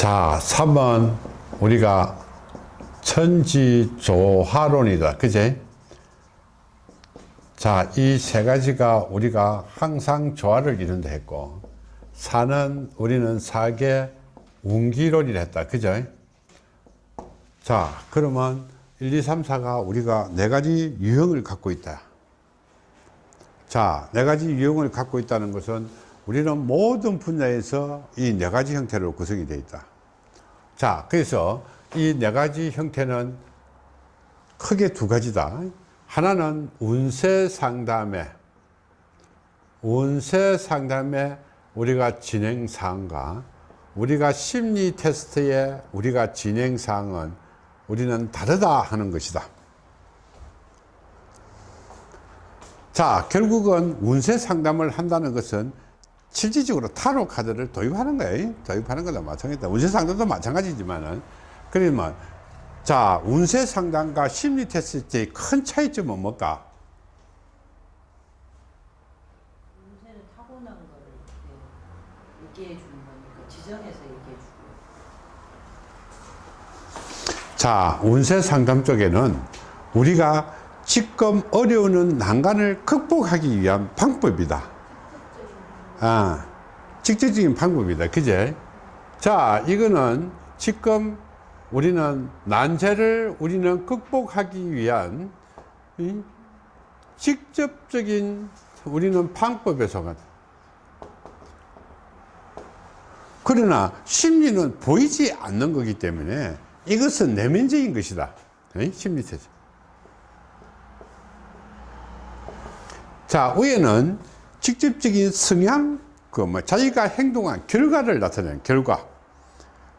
자 3번 우리가 천지조화론이다. 그제? 자이 세 가지가 우리가 항상 조화를 이룬다 했고 사는 우리는 사계 운기론이라 했다. 그죠 자 그러면 1 2 3 4가 우리가 네 가지 유형을 갖고 있다. 자네 가지 유형을 갖고 있다는 것은 우리는 모든 분야에서 이 네 가지 형태로 구성이 되어 있다 자 그래서 이 네 가지 형태는 크게 두 가지다. 하나는 운세 상담에 운세 상담에 우리가 진행 사항과 우리가 심리 테스트의 우리가 진행 사항은 우리는 다르다 하는 것이다. 자 결국은 운세 상담을 한다는 것은 실질적으로 타로 카드를 도입하는 거예요. 도입하는 거나 마찬가지다. 운세 상담도 마찬가지지만은. 그러면 자 운세 상담과 심리 테스트의 큰 차이점은 뭘까? 운세는 타고난 거를 얘기해 주는 거니까 지정해서 얘기해 주고. 자 운세 상담 쪽에는 우리가 지금 어려운 난간을 극복하기 위한 방법이다 아 직접적인 방법이다. 그제? 자 이거는 지금 우리는 난제를 우리는 극복하기 위한 이 직접적인 우리는 방법에서 그러나 심리는 보이지 않는 거기 때문에 이것은 내면적인 것이다. 심리체제. 자 위에는 직접적인 성향 그 뭐 자기가 행동한 결과를 나타내는 결과.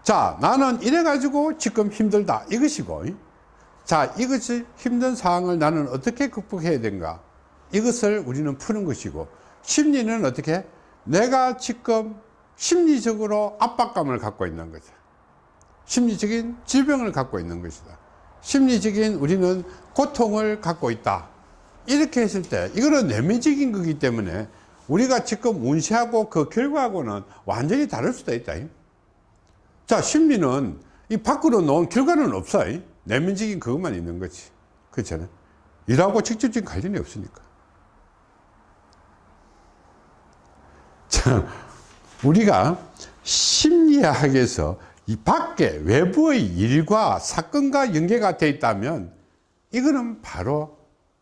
자 나는 이래 가지고 지금 힘들다. 이것이고. 자 이것이 힘든 상황을 나는 어떻게 극복해야 되는가? 이것을 우리는 푸는 것이고. 심리는 어떻게? 내가 지금 심리적으로 압박감을 갖고 있는 거죠. 심리적인 질병을 갖고 있는 것이다. 심리적인 우리는 고통을 갖고 있다 이렇게 했을 때 이거는 내면적인 거기 때문에 우리가 지금 운시하고 그 결과하고는 완전히 다를 수도 있다. 자 심리는 이 밖으로 놓은 결과는 없어. 내면적인 그것만 있는 거지. 그렇잖아? 일하고 직접적인 관련이 없으니까. 자 우리가 심리학에서 이 밖에 외부의 일과 사건과 연계가 되어 있다면 이거는 바로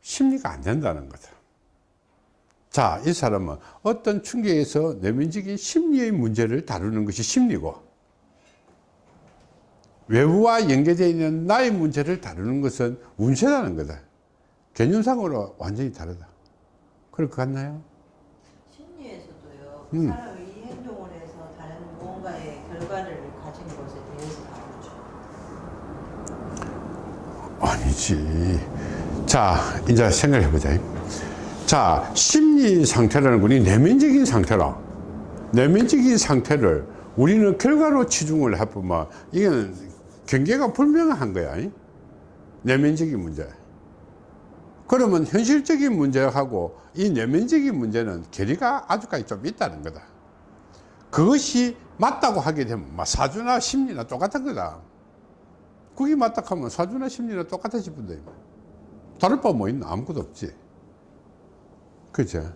심리가 안 된다는 거죠 자, 이 사람은 어떤 충격에서 내면적인 심리의 문제를 다루는 것이 심리고 외부와 연계되어 있는 나의 문제를 다루는 것은 운세라는 거다. 개념상으로 완전히 다르다. 그럴 것 같나요? 심리에서도요 그 음. 사람이 이 행동을 해서 다른 무언가의 결과를 가진 것에 대해서 다루죠 아니지. 자, 이제 생각해 보자. 자, 심리 상태라는 것이 내면적인 상태라. 내면적인 상태를 우리는 결과로 치중을 해보면 이게 경계가 불명한 거야. 내면적인 문제. 그러면 현실적인 문제하고 이 내면적인 문제는 괴리가 아주까지 좀 있다는 거다. 그것이 맞다고 하게 되면 막 사주나 심리나 똑같은 거다. 그게 맞다 하면 사주나 심리나 똑같아 싶은데 다를 바 뭐 있나 아무것도 없지. 그죠?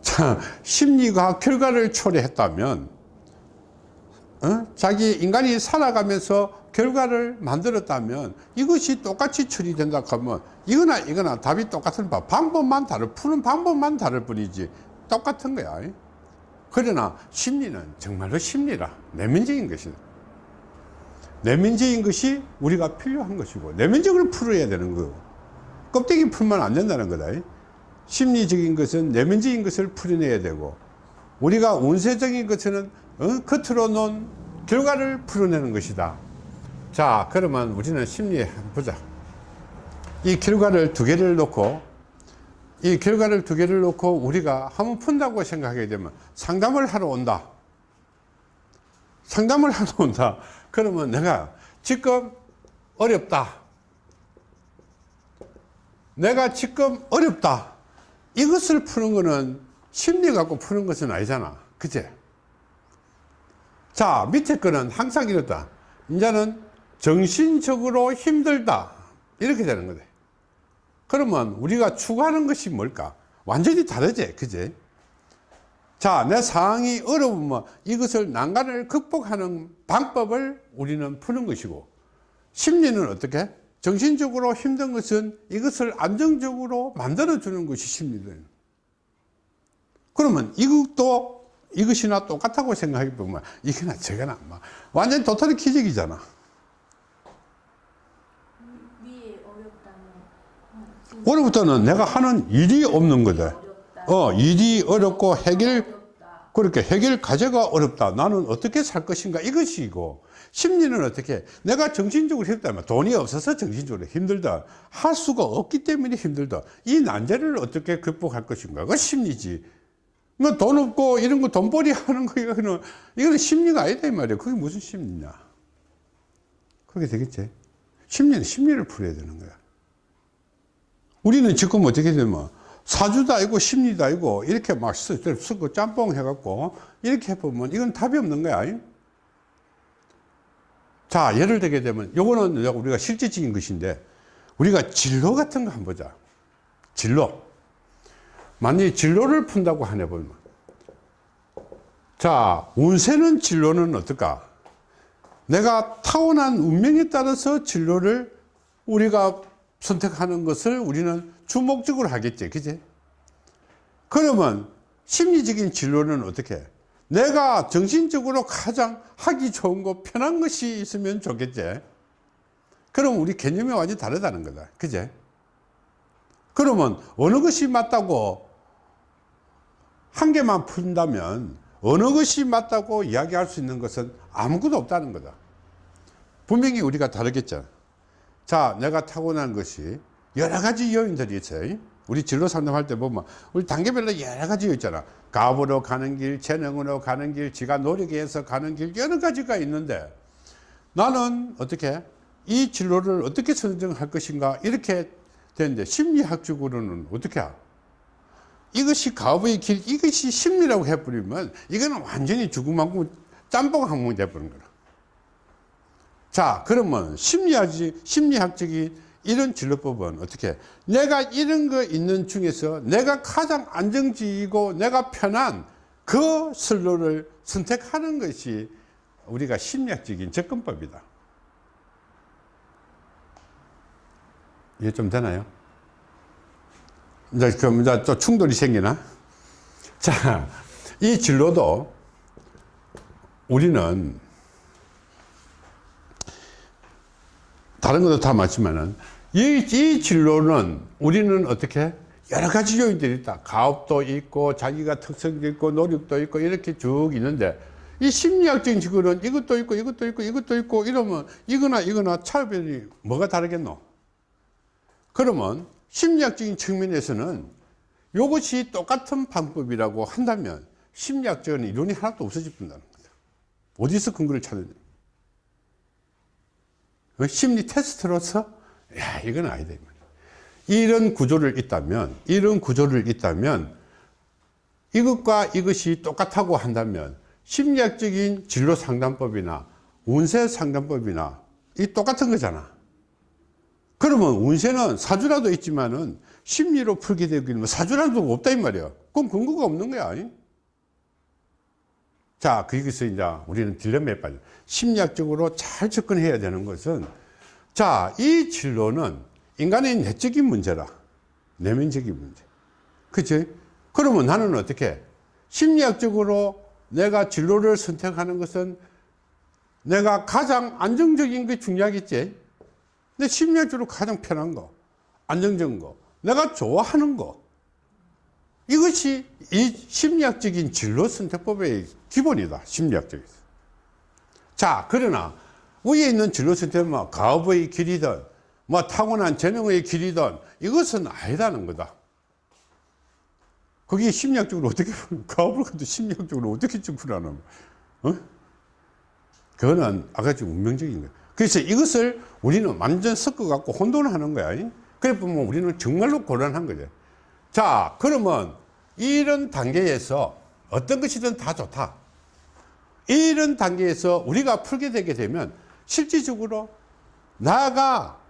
자, 심리가 결과를 초래했다면, 어? 자기 인간이 살아가면서 결과를 만들었다면 이것이 똑같이 처리된다 하면 이거나 이거나 답이 똑같은 바 방법만 다를 푸는 방법만 다를 뿐이지 똑같은 거야 그러나 심리는 정말로 심리라 내면적인 것이다 내면적인 것이 우리가 필요한 것이고 내면적으로 풀어야 되는 거고 껍데기 풀면 안 된다는 거다. 심리적인 것은 내면적인 것을 풀어내야 되고 우리가 운세적인 것은 어? 겉으로 놓은 결과를 풀어내는 것이다. 자 그러면 우리는 심리에 보자. 이 결과를 두 개를 놓고 이 결과를 두 개를 놓고 우리가 한번 푼다고 생각하게 되면 상담을 하러 온다. 상담을 하러 온다 그러면 내가 지금 어렵다 내가 지금 어렵다 이것을 푸는 거는 심리 갖고 푸는 것은 아니잖아 그제 자, 밑에 거는 항상 이렇다. 이제는 정신적으로 힘들다. 이렇게 되는 거다. 그러면 우리가 추구하는 것이 뭘까? 완전히 다르지. 그지? 자, 내 상황이 어려우면 이것을 난간을 극복하는 방법을 우리는 푸는 것이고, 심리는 어떻게? 정신적으로 힘든 것은 이것을 안정적으로 만들어주는 것이 심리들. 그러면 이것도 이것이나 똑같다고 생각해 보면 이거나 저거나 막 완전 도토리 어, 지금 오늘부터는 내가 하는 일이 없는 거다. 어, 일이 어렵고 해결. 그렇게 해결 과제가 어렵다. 나는 어떻게 살 것인가 이것이고, 심리는 어떻게, 내가 정신적으로 힘들다면 돈이 없어서 정신적으로 힘들다. 할 수가 없기 때문에 힘들다. 이 난제를 어떻게 극복할 것인가. 그 심리지. 뭐 돈 없고 이런 거 돈벌이 하는 거, 이거는, 이거는 심리가 아니다, 이 말이야. 그게 무슨 심리냐. 그렇게 되겠지. 심리는 심리를 풀어야 되는 거야. 우리는 지금 어떻게 되면 사주도 아니고 심리도 아니고 이렇게 막 쓰- 쓰고 짬뽕 해갖고 이렇게 해보면 이건 답이 없는 거야. 잉? 자, 예를 들게 되면 요거는 우리가 실질적인 것인데 우리가 진로 같은 거 한번 보자. 진로. 만약에 진로를 푼다고 하네 보면. 자, 운세는 진로는 어떨까? 내가 타고난 운명에 따라서 진로를 우리가 선택하는 것을 우리는 주목적으로 하겠지. 그지? 그러면 심리적인 진로는 어떻게? 내가 정신적으로 가장 하기 좋은 거, 편한 것이 있으면 좋겠지. 그럼 우리 개념이 완전히 다르다는 거다. 그제? 그러면 어느 것이 맞다고 한 개만 푼다면 어느 것이 맞다고 이야기할 수 있는 것은 아무것도 없다는 거다. 분명히 우리가 다르겠죠. 자, 내가 타고난 것이 여러 가지 요인들이 있어요. 우리 진로 상담할 때 보면 우리 단계별로 여러 가지 있잖아. 가업으로 가는 길, 재능으로 가는 길, 지가 노력해서 가는 길 여러 가지가 있는데 나는 어떻게 이 진로를 어떻게 선정할 것인가 이렇게 되는데 심리학적으로는 어떻게 하? 이것이 가업의 길, 이것이 심리라고 해버리면 이거는 완전히 죽음만큼 짬뽕 항목이 돼버린 거라. 자, 그러면 심리학이, 심리학적인 이런 진로법은 어떻게? 내가 이런 거 있는 중에서 내가 가장 안정적이고 내가 편한 그 선로를 선택하는 것이 우리가 심리학적인 접근법이다. 이해 좀 되나요? 이제 그럼 이제 또 충돌이 생기나? 자, 이 진로도 우리는 다른 것도 다 맞지만은 이, 이 진로는 우리는 어떻게 여러 가지 요인들이 있다. 가업도 있고 자기가 특성도 있고 노력도 있고 이렇게 쭉 있는데 이 심리학적인 직업은 이것도 있고 이것도 있고 이것도 있고 이러면 이거나 이거나 차별이 뭐가 다르겠노? 그러면 심리학적인 측면에서는 이것이 똑같은 방법이라고 한다면 심리학적인 이론이 하나도 없어질 뿐다는 거다. 어디서 근거를 찾느냐? 어, 심리 테스트로서 야 이건 아니다. 이런 구조를 있다면 이런 구조를 있다면 이것과 이것이 똑같다고 한다면 심리학적인 진로 상담법이나 운세 상담법이나 이 똑같은 거잖아. 그러면 운세는 사주라도 있지만은 심리로 풀게 되기는 사주라도 없다 이 말이야. 그럼 근거가 없는 거야. 아니? 자, 거기서 이제 우리는 딜레마에 빠져. 심리학적으로 잘 접근해야 되는 것은 자, 이 진로는 인간의 내적인 문제라. 내면적인 문제. 그치? 그러면 나는 어떻게? 심리학적으로 내가 진로를 선택하는 것은 내가 가장 안정적인 게 중요하겠지? 근데 심리학적으로 가장 편한 거, 안정적인 거, 내가 좋아하는 거. 이것이 이 심리학적인 진로 선택법의 기본이다. 심리학적인. 자, 그러나 위에 있는 진로 선택은 뭐 가업의 길이든 뭐 타고난 재능의 길이든 이것은 아니다는 거다. 그게 심리학적으로 어떻게 가업을 가도 심리학적으로 어떻게 접근하는 어? 그거는 아가씨 운명적인 거야. 그래서 이것을 우리는 완전 섞어 갖고 혼돈하는 거야. 그래 보면 우리는 정말로 곤란한 거죠. 자, 그러면 이런 단계에서 어떤 것이든 다 좋다. 이런 단계에서 우리가 풀게 되게 되면 실질적으로 나가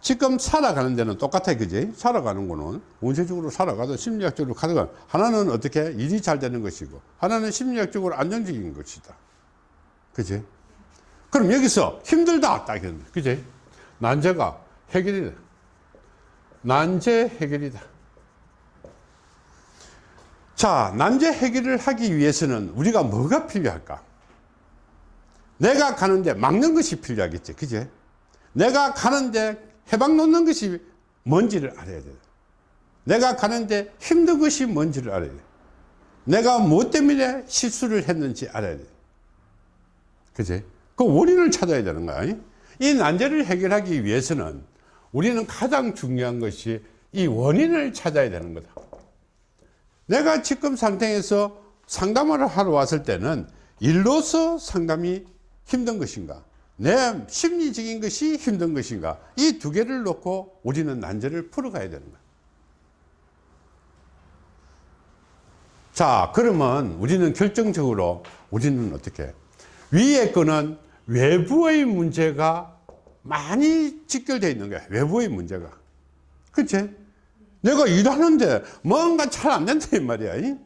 지금 살아가는 데는 똑같아 그지? 살아가는 거는 운세적으로 살아가도 심리학적으로 가다가 하나는 어떻게 일이 잘 되는 것이고 하나는 심리학적으로 안정적인 것이다. 그지? 그럼 여기서 힘들다 딱 이런 그지? 난제가 해결이다. 난제 해결이다. 자 난제 해결을 하기 위해서는 우리가 뭐가 필요할까 내가 가는데 막는 것이 필요하겠지 그지 내가 가는데 해방 놓는 것이 뭔지를 알아야 돼. 내가 가는데 힘든 것이 뭔지를 알아야 돼. 내가 무엇 때문에 실수를 했는지 알아야 돼. 그지? 그 원인을 찾아야 되는 거야. 이 난제를 해결하기 위해서는 우리는 가장 중요한 것이 이 원인을 찾아야 되는 거다. 내가 지금 상태에서 상담을 하러 왔을 때는 일로서 상담이 힘든 것인가? 내 심리적인 것이 힘든 것인가? 이 두 개를 놓고 우리는 난제를 풀어가야 되는 거야. 자 그러면 우리는 결정적으로 우리는 어떻게? 위에 거는 외부의 문제가 많이 직결되어 있는 거야 외부의 문제가. 그치? 내가 일하는데 뭔가 잘 안 된다 이 말이야 이?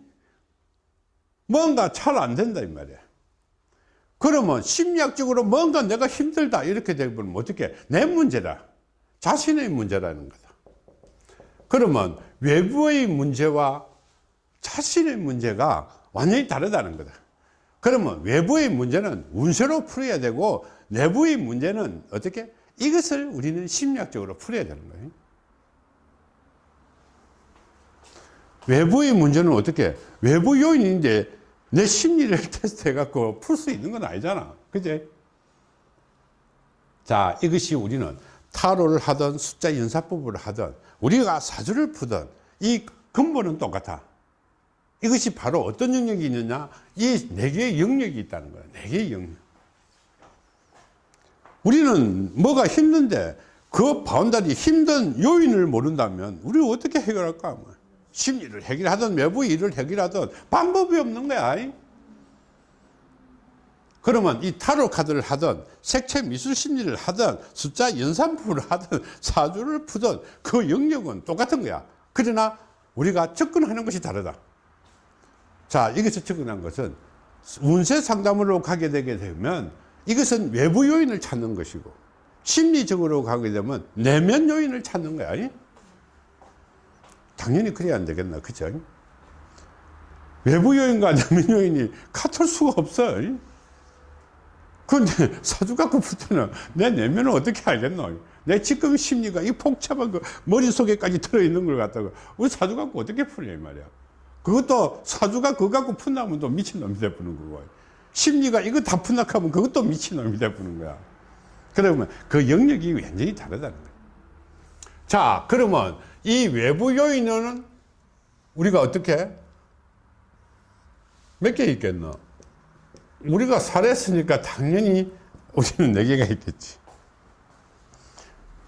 뭔가 잘 안 된다 이 말이야 그러면 심리학적으로 뭔가 내가 힘들다 이렇게 되면 어떻게 내 문제다. 자신의 문제라는 거다. 그러면 외부의 문제와 자신의 문제가 완전히 다르다는 거다. 그러면 외부의 문제는 운세로 풀어야 되고 내부의 문제는 어떻게 이것을 우리는 심리학적으로 풀어야 되는 거예요. 외부의 문제는 어떻게 외부 요인인데 내 심리를 테스트 해갖고 풀 수 있는 건 아니잖아. 그제? 자, 이것이 우리는 타로를 하든 숫자 연사법을 하든 우리가 사주를 푸든 이 근본은 똑같아. 이것이 바로 어떤 영역이 있느냐? 이 네 개의 영역이 있다는 거야. 네 개의 영역. 우리는 뭐가 힘든데 그 바운다리 힘든 요인을 모른다면 우리 어떻게 해결할까? 뭐. 심리를 해결하든 외부 일을 해결하든 방법이 없는 거야. 그러면 이 타로 카드를 하든 색채 미술 심리를 하든 숫자 연산법을 하든 사주를 푸든 그 영역은 똑같은 거야. 그러나 우리가 접근하는 것이 다르다. 자, 여기서 접근한 것은 운세 상담으로 가게 되게 되면 이것은 외부 요인을 찾는 것이고 심리적으로 가게 되면 내면 요인을 찾는 거야. 당연히 그래야 안 되겠나 그죠? 외부 요인과 내면 요인이 같을 수가 없어 근데 사주 갖고 풀 때는 내 내면을 어떻게 알겠노? 내 지금 심리가 이 복잡한 그 머릿속에까지 들어있는 걸 갖다가 우리 사주 갖고 어떻게 풀냐 이 말이야. 그것도 사주가 그거 갖고 푼다면 또 미친놈이 돼버는 거고. 심리가 이거 다 푼다 하면 그것도 미친놈이 돼버는 거야. 그러면 그 영역이 완전히 다르다는 거야. 자 그러면 이 외부 요인은 우리가 어떻게 몇 개 있겠노? 우리가 살했으니까 당연히 우리는 네 개가 있겠지.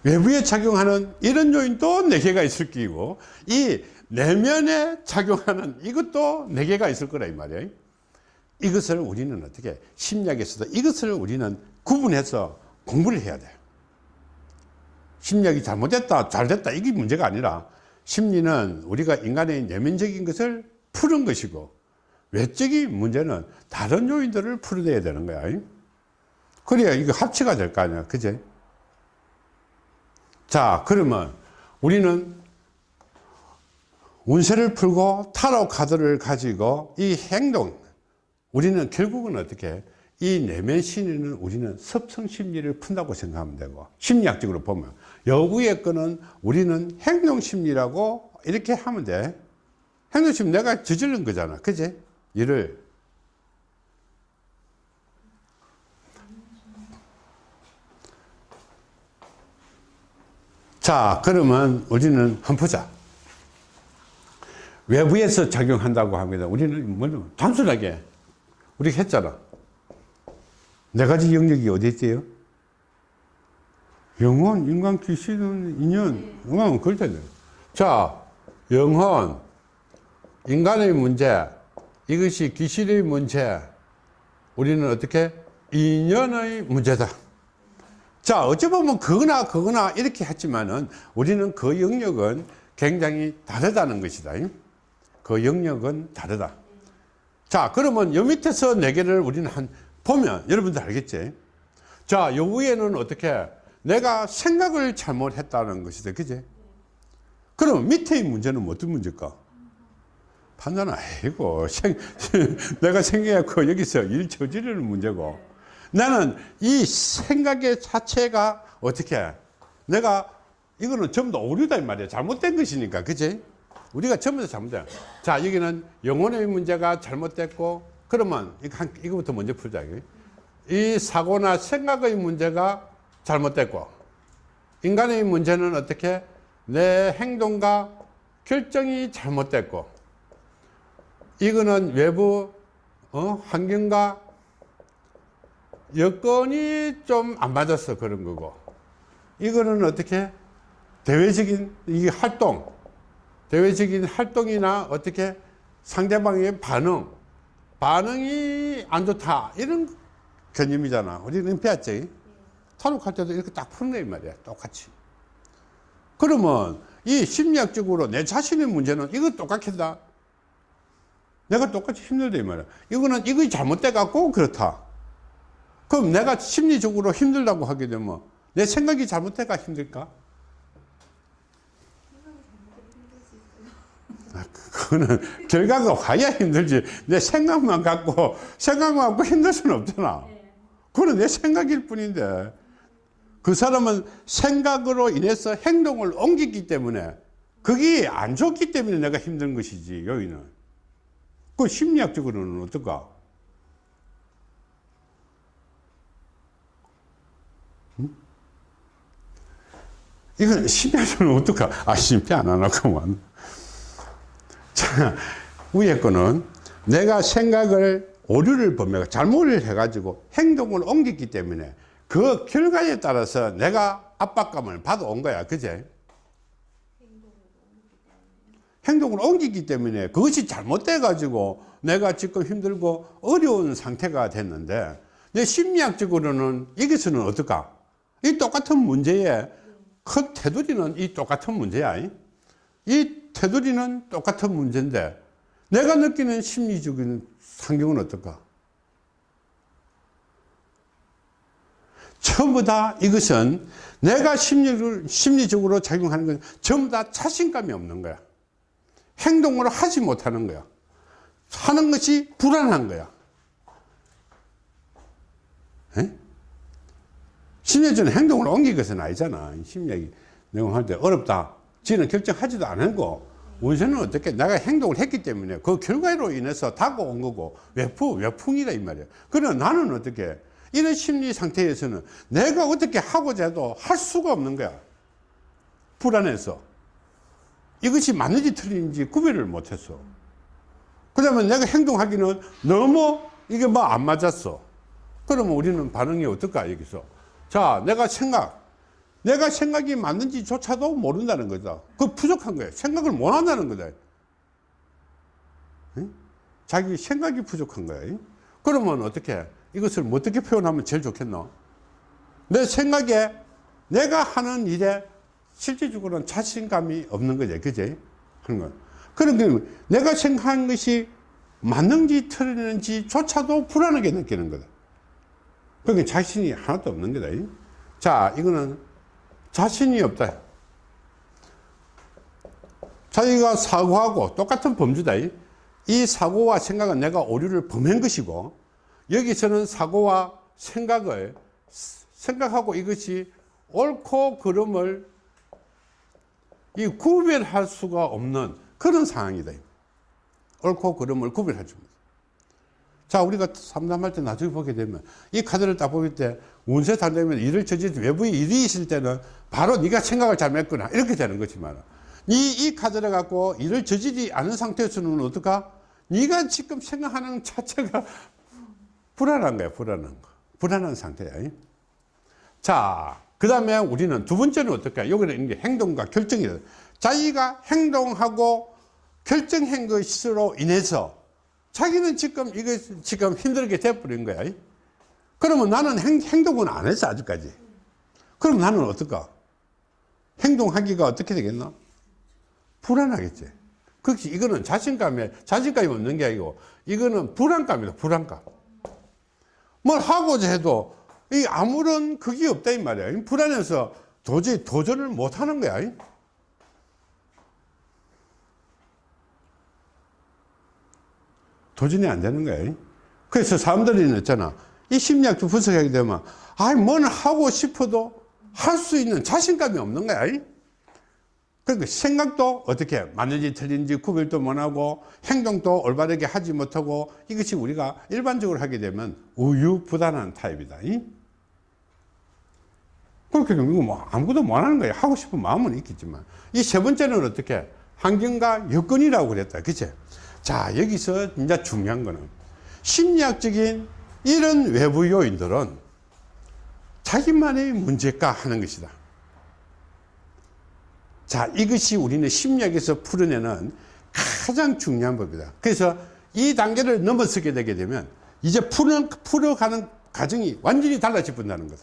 외부에 작용하는 이런 요인도 네 개가 있을 끼고 이 내면에 작용하는 이것도 네 개가 있을 거라 이 말이야. 이것을 우리는 어떻게 심리학에서도 이것을 우리는 구분해서 공부를 해야 돼. 심리학이 잘못됐다, 잘됐다, 이게 문제가 아니라 심리는 우리가 인간의 내면적인 것을 푸는 것이고 외적인 문제는 다른 요인들을 풀어내야 되는 거야. 그래야 이거 합치가 될 거 아니야. 그제? 자, 그러면 우리는 운세를 풀고 타로 카드를 가지고 이 행동, 우리는 결국은 어떻게 이 내면 심리는 우리는 섭성 심리를 푼다고 생각하면 되고 심리학적으로 보면. 여구의 거는 우리는 행동 심리라고 이렇게 하면 돼. 행동 심리 내가 저지른 거잖아. 그지? 일을. 자 그러면 우리는 한번 보자. 외부에서 작용한다고 합니다. 우리는 뭐 단순하게 우리 했잖아 네 가지 영역이 어디 있어요? 영혼, 인간, 귀신, 인연, 영혼, 그렇잖아요. 자, 영혼, 인간의 문제, 이것이 귀신의 문제, 우리는 어떻게 인연의 문제다. 자, 어찌 보면 그거나 그거나 이렇게 했지만은 우리는 그 영역은 굉장히 다르다는 것이다. 그 영역은 다르다. 자, 그러면 요 밑에서 네 개를 우리는 한 보면 여러분들 알겠지? 자, 요 위에는 어떻게 내가 생각을 잘못했다는 것이다. 그지? 그럼 밑에 문제는 뭐 어떤 문제일까? 판단 아니고 생, 내가 생각했고 여기서 일 저지르는 문제고 나는 이 생각의 자체가 어떻게 내가 이거는 전부 다 오류다 이 말이야 잘못된 것이니까 그치 우리가 전부 다 잘못된 자 여기는 영혼의 문제가 잘못됐고 그러면 이거부터 먼저 풀자. 이 사고나 생각의 문제가 잘못됐고 인간의 문제는 어떻게? 내 행동과 결정이 잘못됐고 이거는 외부 어, 환경과 여건이 좀 안 맞아서 그런 거고 이거는 어떻게? 대외적인 이 활동 대외적인 활동이나 어떻게? 상대방의 반응 반응이 안 좋다. 이런 개념이잖아. 우리는 배웠지. 탈옥할 때도 이렇게 딱 푸는 거이 말이야. 똑같이. 그러면 이 심리학적으로 내 자신의 문제는 이거 똑같겠다. 내가 똑같이 힘들다 이 말이야. 이거는 이거 잘못돼 갖고 그렇다. 그럼 내가 심리적으로 힘들다고 하게 되면 내 생각이 잘못돼가 힘들까? 그거는 결과가 와야 힘들지 내 생각만 갖고 생각만 갖고 힘들 수는 없잖아 그거는 내 생각일 뿐인데 그 사람은 생각으로 인해서 행동을 옮기기 때문에 그게 안 좋기 때문에 내가 힘든 것이지 여기는 그 심리학적으로는 어떨까? 이건 심야적으로 어떡하? 아, 심야 안 하나구만. 자, 위에 거는 내가 생각을 오류를 범해 잘못을 해가지고 행동을 옮겼기 때문에 그 결과에 따라서 내가 압박감을 받아온 거야. 그제? 행동을 옮기기 때문에 그것이 잘못돼 가지고 내가 지금 힘들고 어려운 상태가 됐는데 내 심리학적으로는 여기서는 어떨까? 이 똑같은 문제에 큰 테두리는 이 똑같은 문제야. 이 테두리는 똑같은 문제인데 내가 느끼는 심리적인 상경은 어떨까? 전부 다 이것은 내가 심리를, 심리적으로 작용하는 건 전부 다 자신감이 없는 거야. 행동을 하지 못하는 거야. 하는 것이 불안한 거야. 에? 심리적인 행동을 옮긴 것은 아니잖아. 심리학이 내용할 때 어렵다. 지는 결정하지도 않고 원세는 어떻게 내가 행동을 했기 때문에 그 결과로 인해서 다가온 거고 외풍, 외풍이다 이 말이야. 그러나 나는 어떻게 이런 심리 상태에서는 내가 어떻게 하고자 해도 할 수가 없는 거야. 불안해서. 이것이 맞는지 틀린지 구별을 못했어. 그 다음에 내가 행동하기는 너무 이게 뭐 안 맞았어. 그러면 우리는 반응이 어떨까, 여기서. 자, 내가 생각. 내가 생각이 맞는지조차도 모른다는 거다. 그 부족한 거야. 생각을 못 한다는 거다. 응? 자기 생각이 부족한 거야. 그러면 어떻게, 이것을 어떻게 표현하면 제일 좋겠노? 내 생각에 내가 하는 일에 실질적으로는 자신감이 없는 거지. 그지? 하는 거. 그러니까 내가 생각한 것이 맞는지 틀리는지조차도 불안하게 느끼는 거다. 그러니까 자신이 하나도 없는 거다. 자, 이거는 자신이 없다. 자기가 사고하고 똑같은 범주다. 이 사고와 생각은 내가 오류를 범한 것이고, 여기서는 사고와 생각을, 생각하고 이것이 옳고 그름을 이 구별할 수가 없는 그런 상황이다. 옳고 그름을 구별할 수 없는. 자, 우리가 상담할 때 나중에 보게 되면 이 카드를 딱 보게 때 운세 상담면 일을 저지 외부에 일이 있을 때는 바로 네가 생각을 잘못했구나 이렇게 되는 거지만 이, 이 카드를 갖고 일을 저지지 않은 상태에서는 어떨까? 네가 지금 생각하는 자체가 불안한 거야, 불안한 거. 불안한 상태야. 자, 그 다음에 우리는 두 번째는 어떨까? 여기는 이제 행동과 결정이다. 자기가 행동하고 결정한 것으로 인해서 자기는 지금 이거 지금 힘들게 돼버린 거야. 그러면 나는 행, 행동은 안 했어, 아직까지. 그럼 나는 어떨까? 행동하기가 어떻게 되겠나? 불안하겠지. 그렇지. 이거는 자신감에, 자신감이 없는 게 아니고, 이거는 불안감이다, 불안감. 뭘 하고자 해도, 이 아무런 그게 없다, 이 말이야. 이 불안해서 도저히 도전을 못 하는 거야. 도전이 안 되는 거야. 그래서 사람들이 있잖아. 이 심리학도 분석하게 되면, 아이, 뭘 하고 싶어도 할 수 있는 자신감이 없는 거야. 그러니까 생각도 어떻게 맞는지 틀린지 구별도 못하고 행동도 올바르게 하지 못하고 이것이 우리가 일반적으로 하게 되면 우유부단한 타입이다. 그렇게 되면 뭐 아무것도 못하는 거야. 하고 싶은 마음은 있겠지만 이 세 번째는 어떻게 환경과 여건이라고 그랬다. 그치? 자 여기서 이제 중요한 거는 심리학적인 이런 외부 요인들은 자기만의 문제가 하는 것이다. 자, 이것이 우리는 심리학에서 풀어내는 가장 중요한 법이다. 그래서 이 단계를 넘어서게 되게 되면 이제 풀어, 풀어가는 과정이 완전히 달라져 본다는 거다.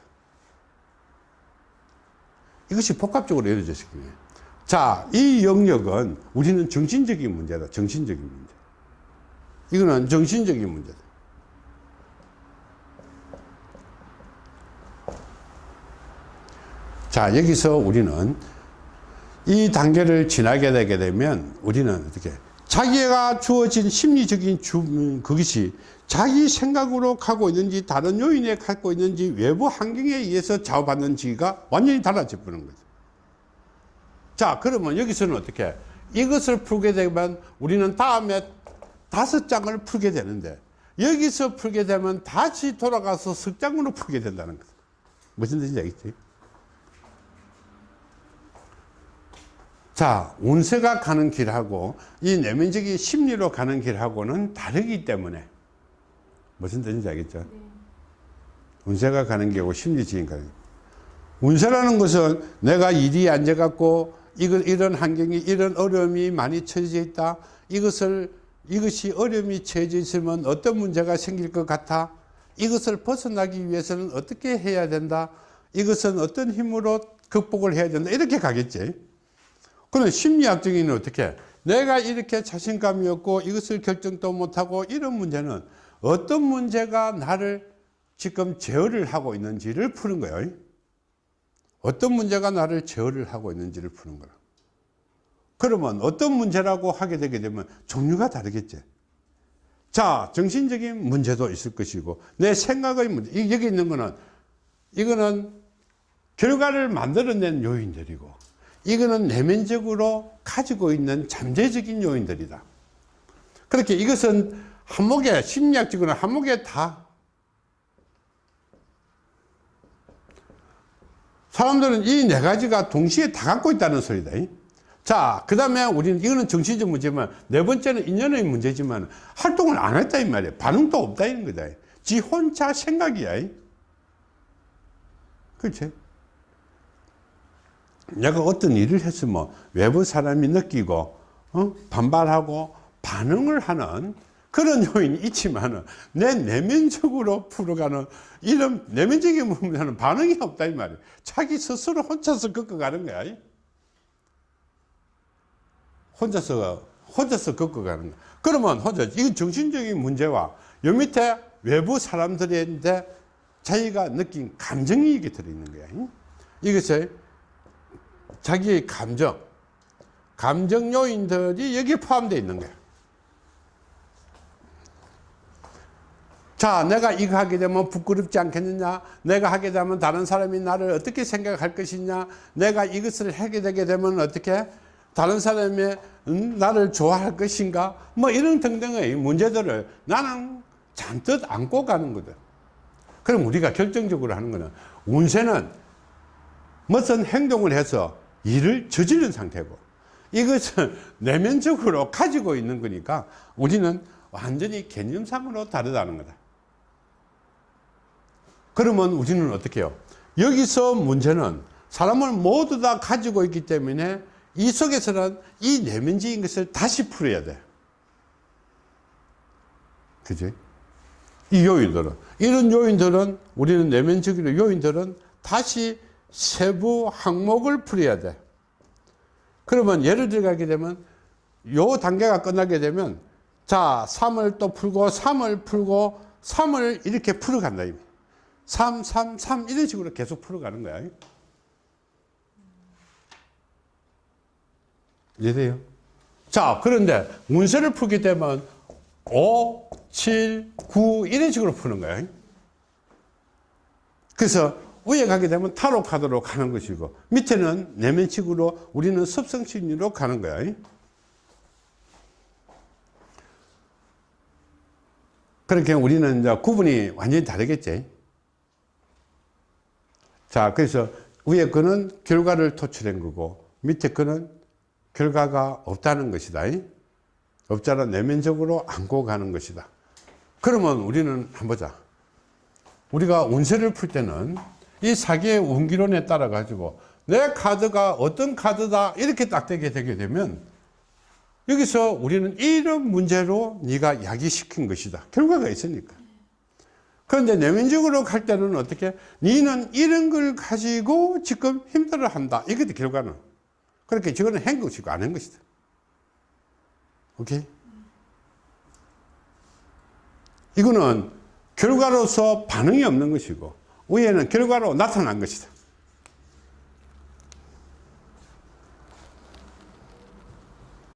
이것이 복합적으로 이루어졌기 때문에. 자, 이 영역은 우리는 정신적인 문제다. 정신적인 문제. 이거는 정신적인 문제다. 자, 여기서 우리는 이 단계를 지나게 되게 되면 우리는 어떻게 자기가 주어진 심리적인 주, 음, 그것이 자기 생각으로 가고 있는지 다른 요인에 갖고 있는지 외부 환경에 의해서 좌우받는지가 완전히 달라져 버는 거죠. 자, 그러면 여기서는 어떻게 이것을 풀게 되면 우리는 다음에 다섯 장을 풀게 되는데 여기서 풀게 되면 다시 돌아가서 석 장으로 풀게 된다는 거죠. 무슨 뜻인지 알겠지? 자, 운세가 가는 길하고 이 내면적인 심리로 가는 길하고는 다르기 때문에 무슨 뜻인지 알겠죠? 운세가 가는 길하고 심리적인 가는 길. 운세라는 것은 내가 일이 앉아갖고 이런 환경이 이런 어려움이 많이 처해져 있다. 이것을 이것이 어려움이 처해져 있으면 어떤 문제가 생길 것 같아. 이것을 벗어나기 위해서는 어떻게 해야 된다. 이것은 어떤 힘으로 극복을 해야 된다. 이렇게 가겠지. 그럼 심리학적인 어떻게 내가 이렇게 자신감이 없고 이것을 결정도 못하고 이런 문제는 어떤 문제가 나를 지금 제어를 하고 있는지를 푸는 거예요. 어떤 문제가 나를 제어를 하고 있는지를 푸는 거라. 그러면 어떤 문제라고 하게 되게 되면 종류가 다르겠지. 자, 정신적인 문제도 있을 것이고 내 생각의 문제. 여기 있는 거는 이거는 결과를 만들어낸 요인들이고 이거는 내면적으로 가지고 있는 잠재적인 요인들이다. 그렇게 이것은 한목에 심리학적으로 한목에 다 사람들은 이 네 가지가 동시에 다 갖고 있다는 소리다. 자, 그 다음에 우리는 이거는 정신적 문제지만 네 번째는 인연의 문제지만 활동을 안 했다 이 말이야. 반응도 없다 이런 거다. 지 혼자 생각이야. 그렇지? 내가 어떤 일을 했으면 외부 사람이 느끼고 어? 반발하고 반응을 하는 그런 요인이 있지만 내 내면적으로 풀어가는 이런 내면적인 문제는 반응이 없다 이 말이야 자기 스스로 혼자서 겪어가는 거야 혼자서 혼자서 겪어가는 거야 그러면 혼자 이건 정신적인 문제와 요 밑에 외부 사람들인데 자기가 느낀 감정이 이게 들어있는 거야 이것을 자기의 감정, 감정 요인들이 여기에 포함되어 있는 거야. 자, 내가 이거 하게 되면 부끄럽지 않겠느냐? 내가 하게 되면 다른 사람이 나를 어떻게 생각할 것이냐? 내가 이것을 하게 되게 되면 어떻게? 다른 사람이 음, 나를 좋아할 것인가? 뭐 이런 등등의 문제들을 나는 잔뜩 안고 가는 거다. 그럼 우리가 결정적으로 하는 거는 운세는 무슨 행동을 해서 일을 저지른 상태고 이것은 내면적으로 가지고 있는 거니까 우리는 완전히 개념상으로 다르다는 거다. 그러면 우리는 어떻게 해요? 여기서 문제는 사람을 모두 다 가지고 있기 때문에 이 속에서는 이 내면적인 것을 다시 풀어야 돼. 그지? 이 요인들은 이런 요인들은 우리는 내면적으로 요인들은 다시 세부 항목을 풀어야 돼. 그러면 예를 들어가게 되면 요 단계가 끝나게 되면 자 3을 또 풀고 3을 풀고 3을 이렇게 풀어간다. 3, 3, 3 이런 식으로 계속 풀어가는 거야. 이해돼요? 자 그런데 문서를 풀게 되면 5, 7, 9 이런 식으로 푸는 거야. 그래서 위에 가게 되면 타로 카드로 가는 것이고 밑에는 내면식으로 우리는 습성심리로 가는 거야. 그렇게 우리는 이제 구분이 완전히 다르겠지. 자, 그래서 위에 거는 결과를 토출한 거고 밑에 거는 결과가 없다는 것이다. 없잖아 내면적으로 안고 가는 것이다. 그러면 우리는 한번 보자. 우리가 운세를 풀 때는 이 사기의 운기론에 따라 가지고 내 카드가 어떤 카드다 이렇게 딱 되게 되게 되면 여기서 우리는 이런 문제로 네가 야기시킨 것이다. 결과가 있으니까. 그런데 내면적으로 갈 때는 어떻게? 너는 이런 걸 가지고 지금 힘들어 한다. 이것도 결과는. 그렇게 저거는 한 것이고 안 한 것이다. 오케이? 이거는 결과로서 반응이 없는 것이고, 위에는 결과로 나타난 것이다.